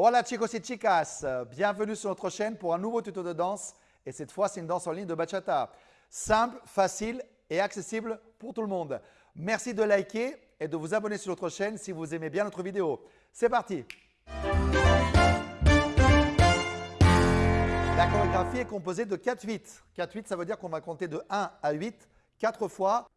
Hola chicos et chicas, bienvenue sur notre chaîne pour un nouveau tuto de danse et cette fois c'est une danse en ligne de bachata. Simple, facile et accessible pour tout le monde. Merci de liker et de vous abonner sur notre chaîne si vous aimez bien notre vidéo. C'est parti La chorégraphie est composée de 4-8. 4-8 ça veut dire qu'on va compter de 1 à 8 4 fois.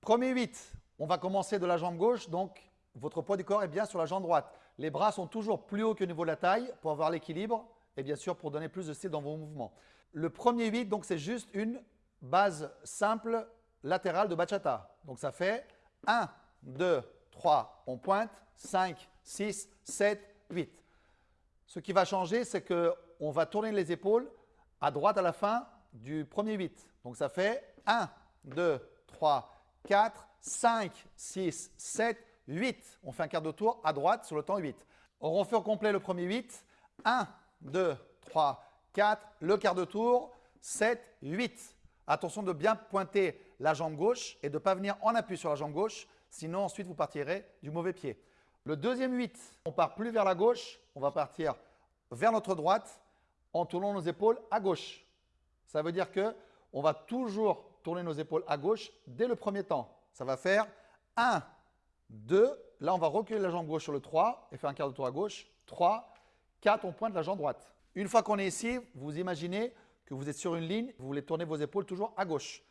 Premier 8, on va commencer de la jambe gauche donc votre poids du corps est bien sur la jambe droite. Les bras sont toujours plus hauts que niveau de la taille pour avoir l'équilibre et bien sûr pour donner plus de style dans vos mouvements. Le premier 8, donc c'est juste une base simple latérale de bachata. Donc ça fait 1, 2, 3, on pointe, 5, 6, 7, 8. Ce qui va changer, c'est qu'on va tourner les épaules à droite à la fin du premier 8. Donc ça fait 1, 2, 3, 4, 5, 6, 7, 8. On fait un quart de tour à droite sur le temps 8. On refait au complet le premier 8. 1, 2, 3, 4. Le quart de tour, 7, 8. Attention de bien pointer la jambe gauche et de ne pas venir en appui sur la jambe gauche. Sinon, ensuite, vous partirez du mauvais pied. Le deuxième 8, on part plus vers la gauche. On va partir vers notre droite en tournant nos épaules à gauche. Ça veut dire que on va toujours tourner nos épaules à gauche dès le premier temps. Ça va faire 1, 2, là on va reculer la jambe gauche sur le 3 et faire un quart de tour à gauche. 3, 4, on pointe la jambe droite. Une fois qu'on est ici, vous imaginez que vous êtes sur une ligne, vous voulez tourner vos épaules toujours à gauche.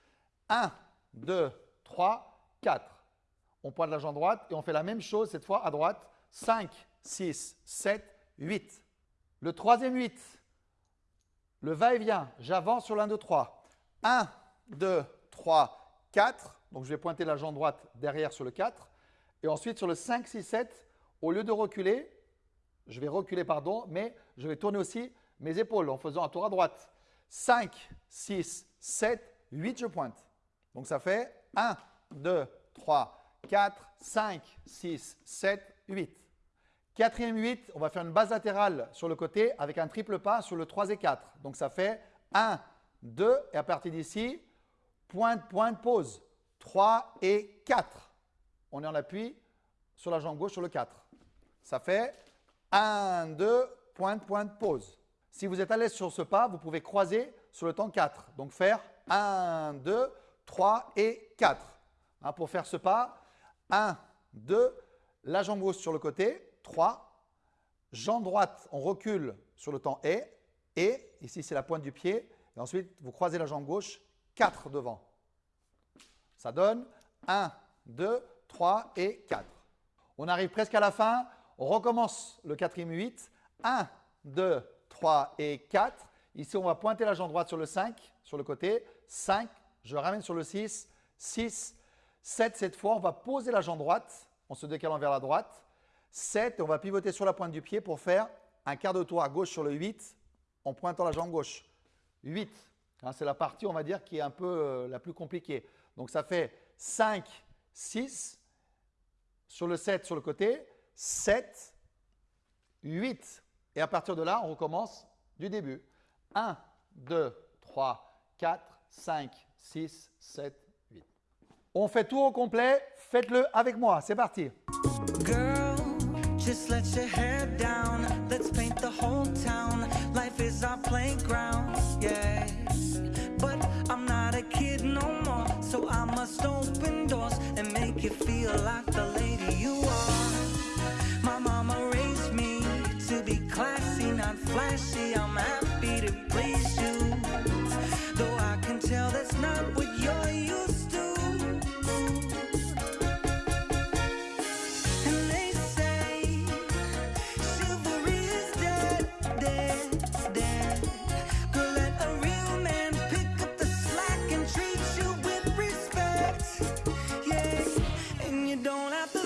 1, 2, 3, 4. On pointe la jambe droite et on fait la même chose cette fois à droite. 5, 6, 7, 8. Le troisième 8, le va-et-vient, j'avance sur l'un, 2, 3. 1, 2, 3, 4. Donc je vais pointer la jambe droite derrière sur le 4. Et ensuite, sur le 5, 6, 7, au lieu de reculer, je vais reculer, pardon, mais je vais tourner aussi mes épaules en faisant un tour à droite. 5, 6, 7, 8, je pointe. Donc ça fait 1, 2, 3, 4, 5, 6, 7, 8. Quatrième 8, on va faire une base latérale sur le côté avec un triple pas sur le 3 et 4. Donc ça fait 1, 2 et à partir d'ici, pointe, pointe, pause. 3 et 4 on est en appui sur la jambe gauche sur le 4. Ça fait 1, 2, pointe, pointe, pause. Si vous êtes à l'aise sur ce pas, vous pouvez croiser sur le temps 4. Donc faire 1, 2, 3 et 4. Hein, pour faire ce pas, 1, 2, la jambe gauche sur le côté, 3. Jambe droite, on recule sur le temps et, et, ici c'est la pointe du pied. Et ensuite, vous croisez la jambe gauche, 4 devant. Ça donne 1, 2, 3 et 4. On arrive presque à la fin. On recommence le quatrième 8. 1, 2, 3 et 4. Ici, on va pointer la jambe droite sur le 5, sur le côté. 5, je ramène sur le 6. 6, 7 cette fois. On va poser la jambe droite en se décalant vers la droite. 7, on va pivoter sur la pointe du pied pour faire un quart de tour à gauche sur le 8 en pointant la jambe gauche. 8, hein, c'est la partie, on va dire, qui est un peu euh, la plus compliquée. Donc, ça fait 5, 6, sur le 7 sur le côté, 7, 8. Et à partir de là, on recommence du début. 1, 2, 3, 4, 5, 6, 7, 8. On fait tout au complet. Faites-le avec moi. C'est parti. Girl, just let your hair down. Let's paint the whole town. Life is our playground. You feel like the don't have to